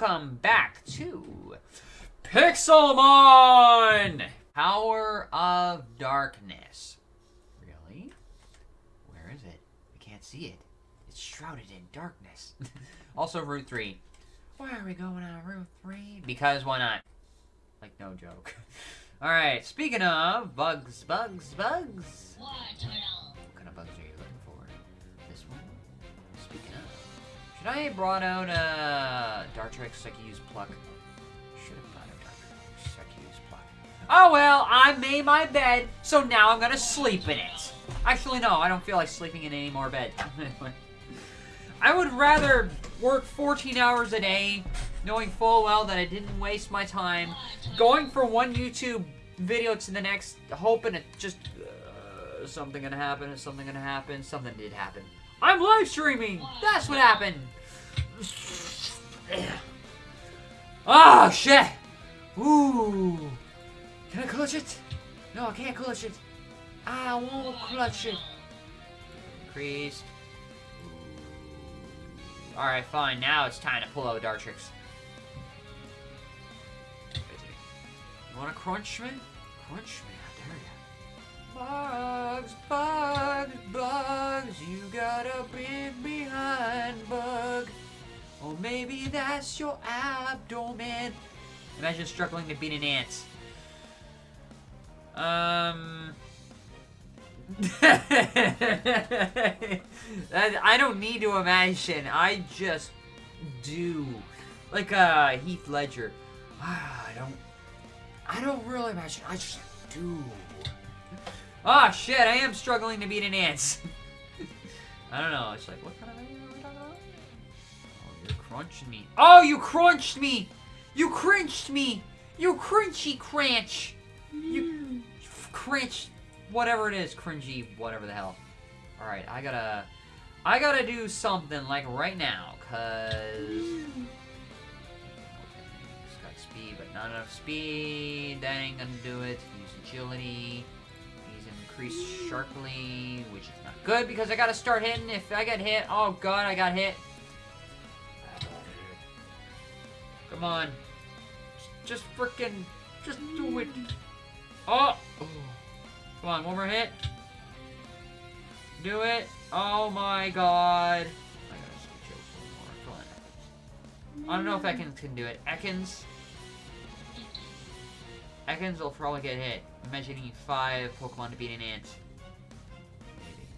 Welcome back to Pixelmon! Power of Darkness. Really? Where is it? We can't see it. It's shrouded in darkness. also, Route 3. Why are we going on Route 3? Because why not? Like, no joke. Alright, speaking of bugs, bugs, bugs. What kind of bugs are you Should I have brought out uh, Dartrix I could use Pluck? Should have brought out Dartrix I could use Pluck. Oh well, I made my bed, so now I'm gonna sleep in it. Actually, no, I don't feel like sleeping in any more bed. I would rather work 14 hours a day, knowing full well that I didn't waste my time going from one YouTube video to the next, hoping it just uh, something gonna happen, something gonna happen, something did happen. I'm live streaming. That's what happened. Oh shit! Ooh, can I clutch it? No, I can't clutch it. I won't clutch it. Increased. Alright, fine. Now it's time to pull out Dartrix. You crunch me? Crunch me, I dare ya. Bugs, bugs, bugs, you got a big behind bug. Or maybe that's your abdomen. Imagine struggling to beat an ant. Um... I don't need to imagine. I just do. Like uh, Heath Ledger. I don't. I don't really imagine. I just do. Oh shit! I am struggling to beat an ant. I don't know. It's like what kind of video are we talking about? Oh, you crunched me. Oh, you crunched me. You cringed me. You crunchy crunch. You crunch whatever it is, cringy, whatever the hell. Alright, I gotta... I gotta do something, like, right now, cause... Okay, got speed, but not enough speed. That ain't gonna do it. Use agility. He's increased sharply, which is not good, because I gotta start hitting. If I get hit... Oh, God, I got hit. Come on. Just freaking... Just do it. Oh! Come on, one more hit. Do it. Oh my god. I don't know if Ekans can do it. Ekans. Ekans will probably get hit. Imagine needing five Pokemon to beat an ant. Maybe.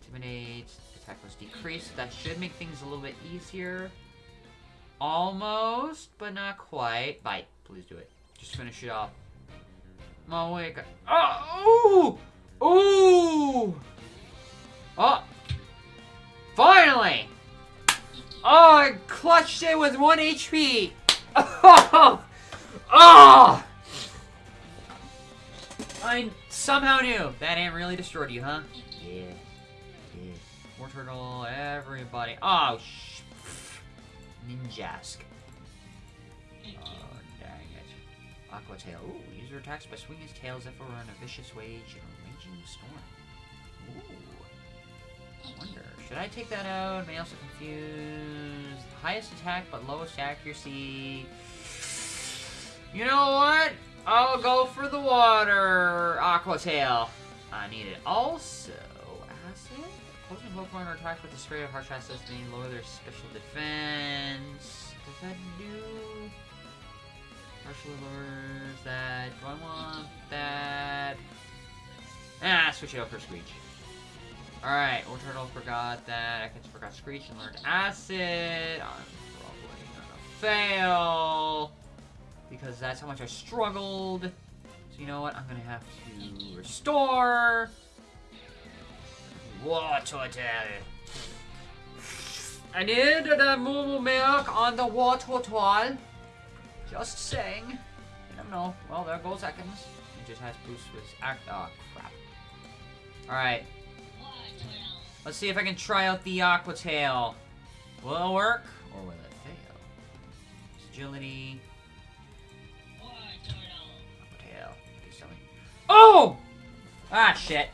Intimidate. Attack was decreased. That should make things a little bit easier. Almost, but not quite. Bite. Please do it. Just finish it off. Oh, wait. Oh! Ooh! Ooh! Oh! Finally! Oh, I clutched it with 1 HP! Oh! Oh! I somehow knew. That ant really destroyed you, huh? Yeah. Yeah. Wartortle, everybody. Oh, sh... Ninjask. Oh, dang it. Aqua Tail. Ooh, user attacks by swinging his tail as if it were on a vicious wage in a raging storm. Ooh. I wonder, should I take that out? May also confuse. Highest attack but lowest accuracy. You know what? I'll go for the water. Aqua Tail. I need it. Also, acid. Opposing Pokemon are attacked with the spray of harsh acid may lower their special defense. Does that do? Partially lowers that. Do I want that? Ah, switch it up for Screech. Alright, Old Turtle forgot that. I forgot Screech and learned Acid. I'm probably gonna fail. Because that's how much I struggled. So you know what? I'm gonna have to restore. Water I need the moo milk on the water toilet. Just saying. I don't know. Well, there goes Ekans. He just has boost with act. Oh, ah, crap. Alright. Let's see if I can try out the Aqua Tail. Will it work? Or will it fail? Agility. Oh! Ah, shit.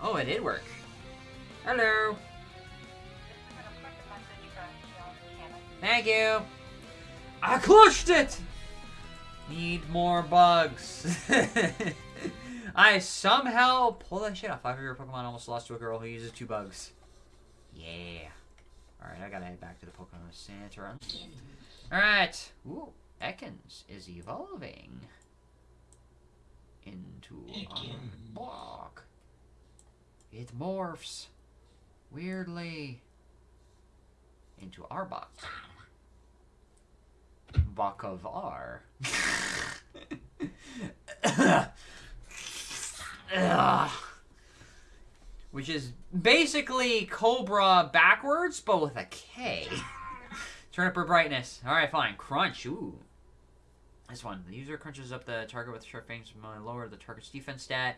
Oh, it did work. Hello. Thank you. I clutched it! Need more bugs. I somehow pull that shit off. Five of your Pokemon almost lost to a girl who uses two bugs. Yeah. Alright, I gotta head back to the Pokemon Center. Alright. Ooh, Ekans is evolving into a block. It morphs weirdly into Arbok. Bok of R. Which is basically Cobra backwards, but with a K. Turn up her brightness. Alright, fine. Crunch. Ooh. This one. The user crunches up the target with sharp fangs to lower the target's defense stat.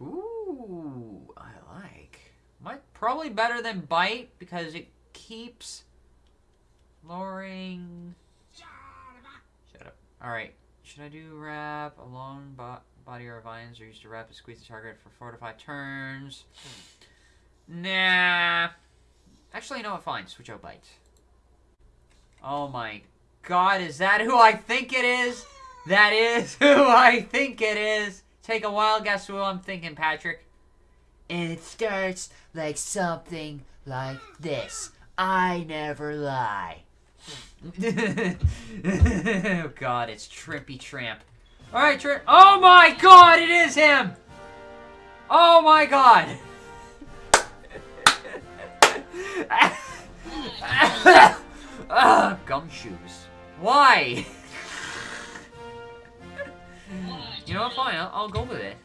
Ooh. I like. Might probably better than bite because it keeps lowering. Shut up. Alright. Should I do wrap along bo body or vines or use to wrap and squeeze the target for four to five turns? Nah. Actually, no, fine. Switch out bite. Oh my god, is that who I think it is? That is who I think it is. Take a wild guess who I'm thinking, Patrick. And it starts like something like this. I never lie. oh god, it's Trippy Tramp. Alright, Trip. Oh my god, it is him! Oh my god! Gumshoos. Why? you know what, fine, I'll, I'll go with it.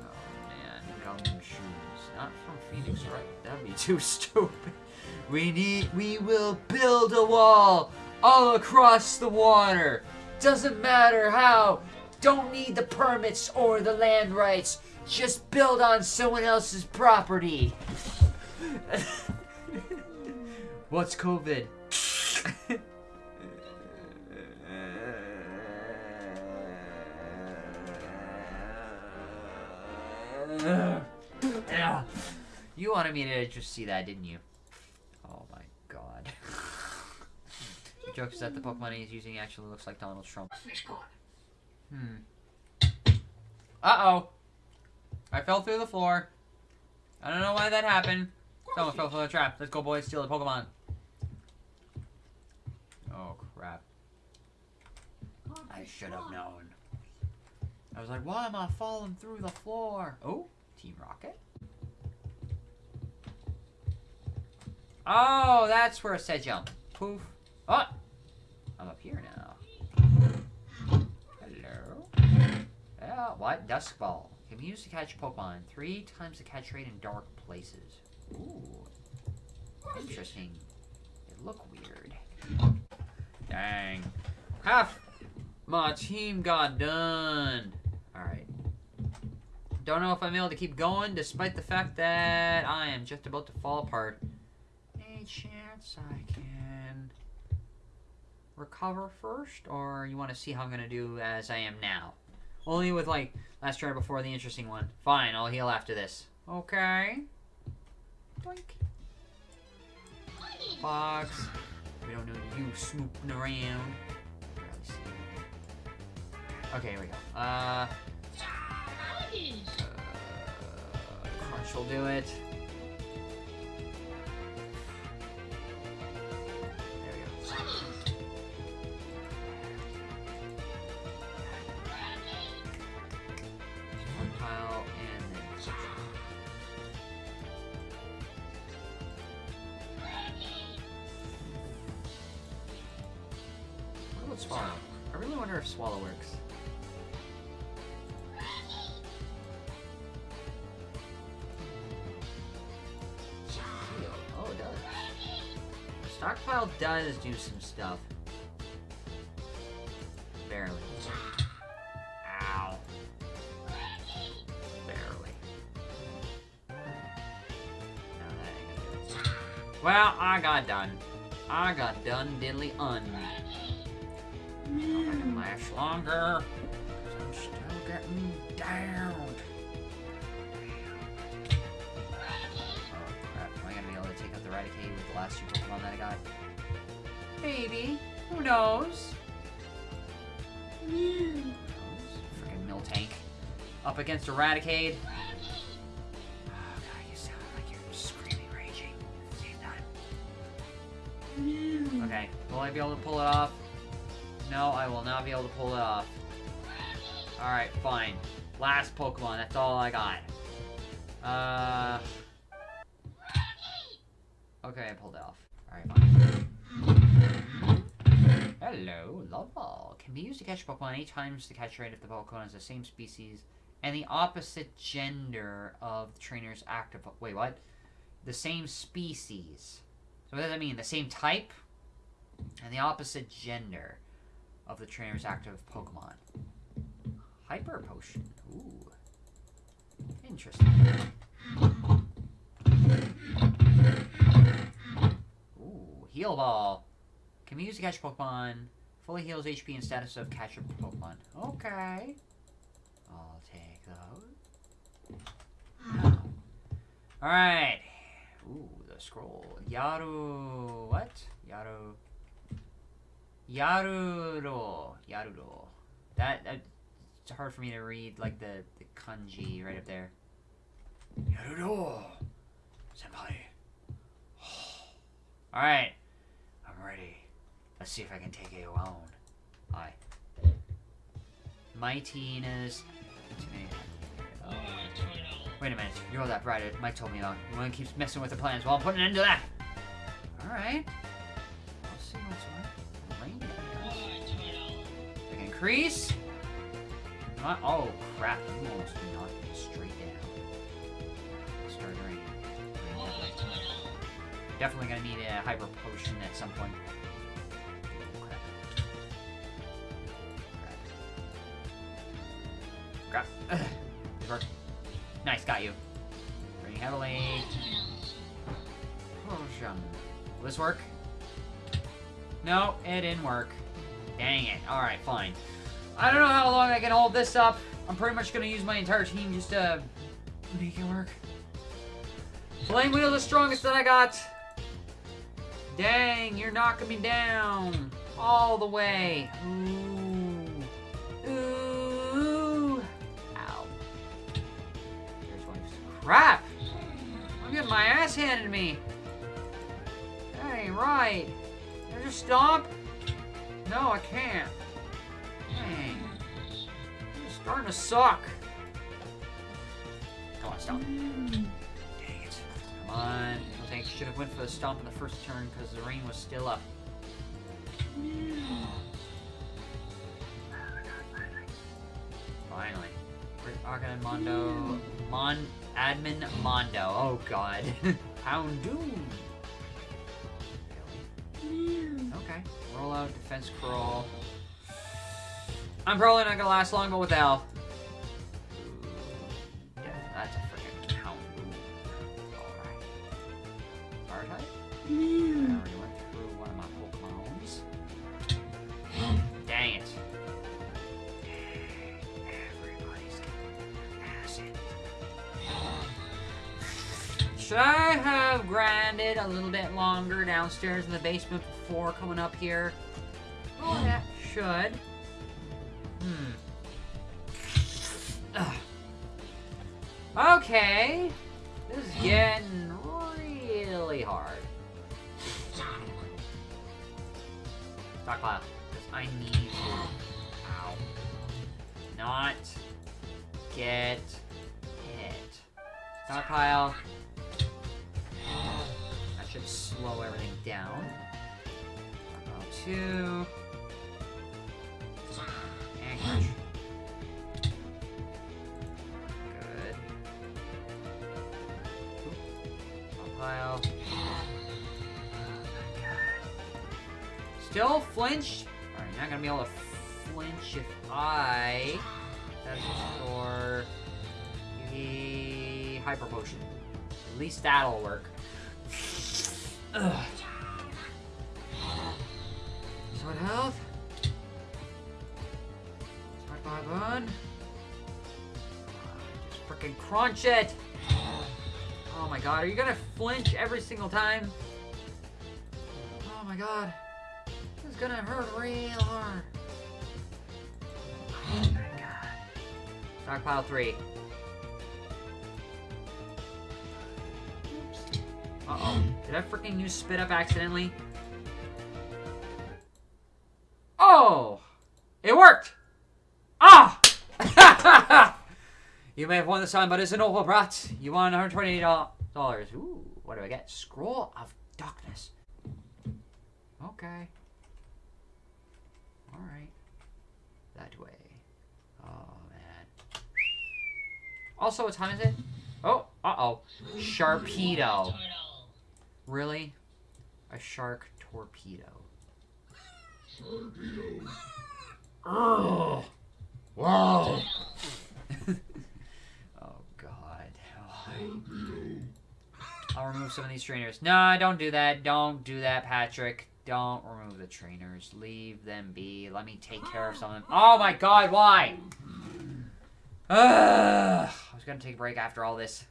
Oh man, Gumshoos. Not from Phoenix, right? That'd be too stupid. We need, we will build a wall all across the water. Doesn't matter how. Don't need the permits or the land rights. Just build on someone else's property. What's COVID? You wanted me to just see that, didn't you? Oh my god. the joke is that the Pokemon he's using actually looks like Donald Trump. Hmm. Uh-oh. I fell through the floor. I don't know why that happened. Someone fell through the trap. Let's go, boys. Steal the Pokemon. Oh, crap. I should have known. I was like, why am I falling through the floor? Oh, Team Rocket. Oh, that's where it said jump. Poof. Oh! I'm up here now. Hello? Yeah, what? Dusk Ball. Can be used to catch Pokemon. Three times the catch rate in dark places. Ooh. Interesting. It look weird. Dang. Half my team got done. Alright. Don't know if I'm able to keep going despite the fact that I am just about to fall apart. Any chance I can recover first? Or you want to see how I'm going to do as I am now? Only with, like, last try before the interesting one. Fine, I'll heal after this. Okay. Doink. Box. We don't know you snooping around. Okay, here we go. Uh, uh, Crunch will do it. There we go. Pile and then. What about Swallow? I really wonder if Swallow works. Does do some stuff. Barely. Ow. Barely. No. Well, I got done. I got done diddly un. I can last longer. I'm still getting down. I last two Pokemon that I got? Maybe. Who knows? Freaking Miltank. Up against Eradicate. Oh god, you sound like you're screaming, raging. Okay, will I be able to pull it off? No, I will not be able to pull it off. Alright, fine. Last Pokemon, that's all I got. Uh... Okay, I pulled it off. Alright, fine. Hello, Love Ball. Can be used to catch Pokemon eight times the catch rate if the Pokemon is the same species and the opposite gender of the trainer's active. Wait, what? The same species. So what does that mean? The same type and the opposite gender of the trainer's active Pokemon. Hyper Potion. Ooh. Interesting. Ooh, Heal Ball. Can be used to catch Pokemon. Fully heals HP and status of catcher Pokemon. Okay. I'll take those. Alright. Ooh, the scroll. Yaru. What? Yaru. Yaruro. Yaruro. That, that. It's hard for me to read, like, the, the kanji right up there. Yaruro. Senpai. Alright. I'm ready. Let's see if I can take it alone. Hi. Mightiness. Wait a minute. You're all that bright. Mike told me about. You want to keep messing with the plans. Well, I'm putting an end to that. Alright. Let's see what's what. Rain I can increase. Not, oh, crap. You almost knocked me straight down. Start raining. Definitely gonna need a hyper potion at some point. No, it didn't work. Dang it. Alright, fine. I don't know how long I can hold this up. I'm pretty much gonna use my entire team just to make it work. Flame Wheel the strongest that I got. Dang, you're knocking me down. All the way. Ooh. Ooh. Ow. Crap! I'm getting my ass handed to me. That ain't right. Just stomp? No, I can't. Dang. It's starting to suck. Come on, stomp. Dang it. Come on. I think should have went for the stomp in the first turn because the rain was still up. Finally. Arcan Mondo. Mon Admin Mondo. Oh god. Houndoom. Okay. Roll out, defense crawl. I'm probably not gonna last long, but with Al. Should I have grinded a little bit longer downstairs in the basement before coming up here? Oh, that should. Hmm. Ugh. Okay. This is getting really hard. Stockpile. Because I need to. Ow. Not get hit. Stockpile. Should slow everything down. Stockpile two. And crush. Good. Stockpile. Still flinched? Alright, not gonna be able to flinch if I that's for the hyper potion. At least that'll work. Ugh. Sword health. Smart bone. Just freaking crunch it. Oh my god, are you gonna flinch every single time? Oh my god. This is gonna hurt real hard. Oh my god. Stockpile three. Uh oh. Did I freaking use spit up accidentally? Oh! It worked! Ah! you may have won the sign, but it's an awful brat. You won $128. Ooh, what do I get? Scroll of Darkness. Okay. Alright. That way. Oh, man. Also, what time is it? Oh, uh-oh. Sharpedo. Really? A shark torpedo. Oh! Whoa. oh god. I'll remove some of these trainers. No, don't do that. Don't do that, Patrick. Don't remove the trainers. Leave them be. Let me take care of some of them. Oh my god, why? Ugh. I was gonna take a break after all this.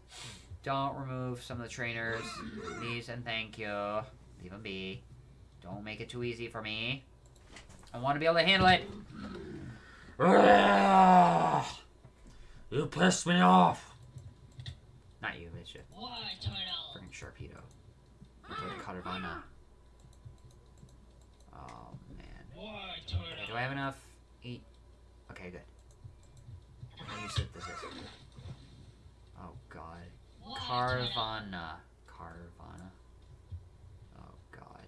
Don't remove some of the trainers. Please and thank you. Leave them be. Don't make it too easy for me. I want to be able to handle it. You pissed me off. Not you, bitch. Freaking Sharpedo. Okay, Caravana. Oh, man. Okay, do I have enough? Eat. Okay, good. How do you sit this is? Carvanha. Carvanha. Oh, God.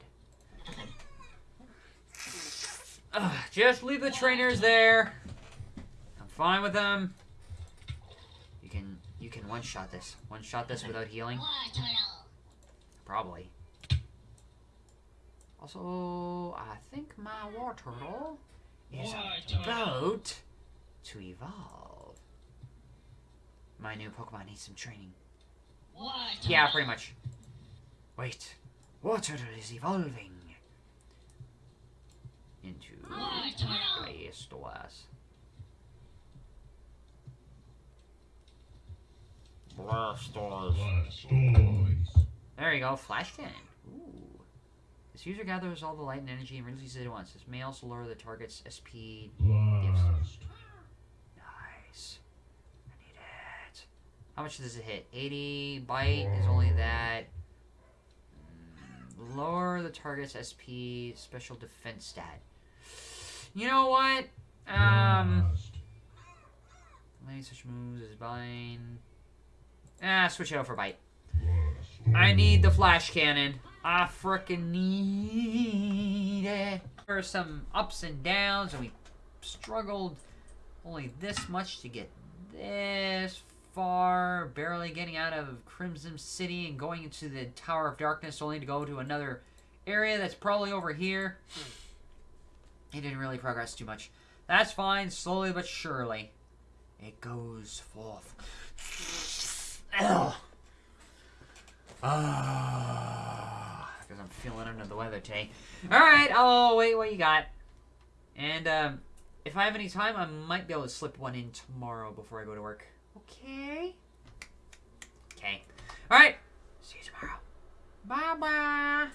Ugh, just leave the trainers there. I'm fine with them. You can you can one shot this. One shot this without healing. Probably. Also, I think my Wartortle is about to evolve. My new Pokemon needs some training. Yeah, pretty much. Wait, Water is evolving into Blastoise. Blastoise. There you go, Flash Cannon. Ooh. This user gathers all the light and energy and releases it at once. This may also lower the target's SP. Blast. I need it. How much does it hit? 80. Bite is only that. Mm, Lower the target's SP special defense stat. You know what? Um. Any such moves as bind. Ah, switch it out for bite. I need the flash cannon. I frickin' need it. There are some ups and downs, and we struggled only this much to get this far. Barely getting out of Crimson City and going into the Tower of Darkness, only to go to another area that's probably over here. It didn't really progress too much. That's fine, slowly but surely. It goes forth. Ah, because I'm feeling under the weather today. All right, I'll wait what you got. And um, if I have any time, I might be able to slip one in tomorrow before I go to work. Okay. Okay. All right. See you tomorrow. Bye bye.